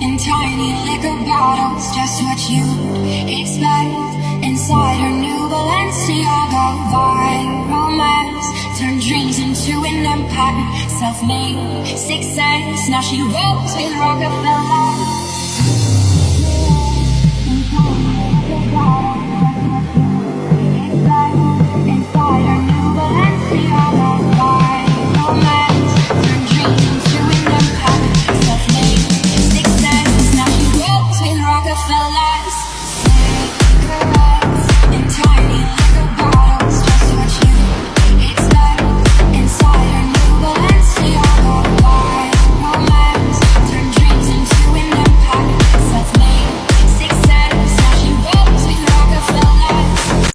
in tiny liquor bottles, just what you'd expect. Inside her new Balenciaga viral mess Turned dreams into an empire. Self-made success Now she rolls with Rockefeller.